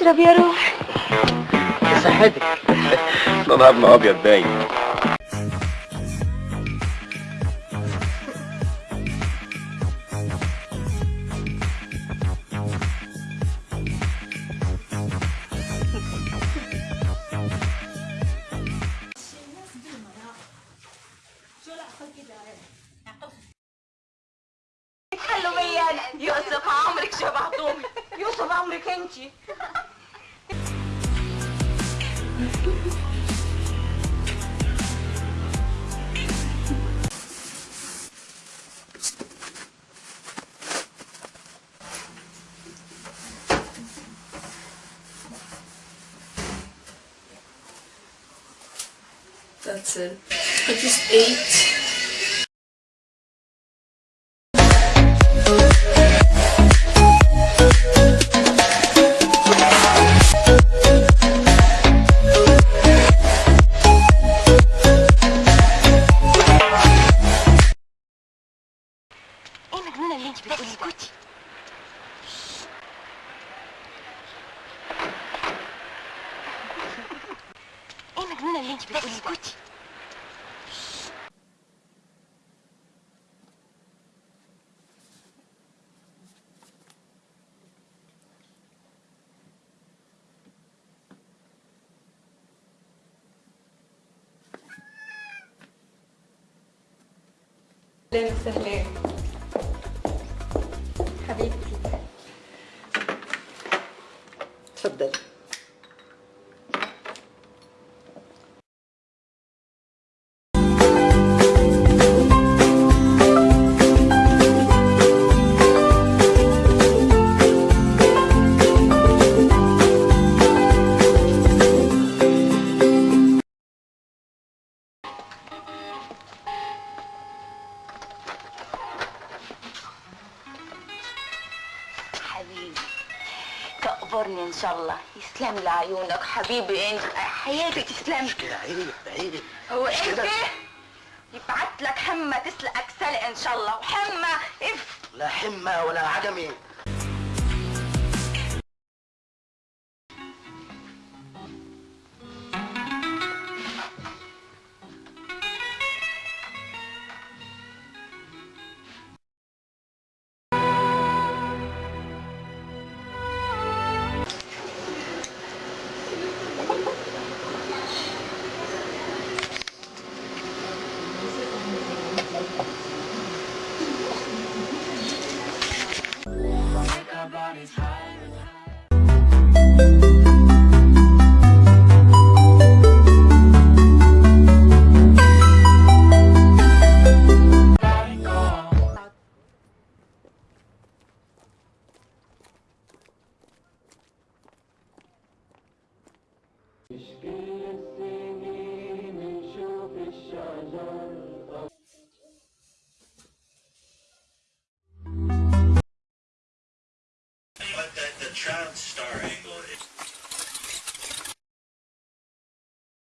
اشرب يا روح. صحتك نهارنا ابيض باين. يوسف عمرك شبعتومي يوسف عمرك انتي That's it. I just ate. مجنونه اللي انت بتقولي اسكتي ايه مجنونه اللي انت بتقولي اسكتي اهلا وسهلا تفضل. حبيبي. تقبرني إن شاء الله. يسلم لي عيونك حبيبي. انت حياتي تسلم كده عيب عيب هو مش انت. يبعت لك حمى تسلقك سلق إن شاء الله. وحمى إف. لا حمة ولا عجمي. Ich gehe. the star angle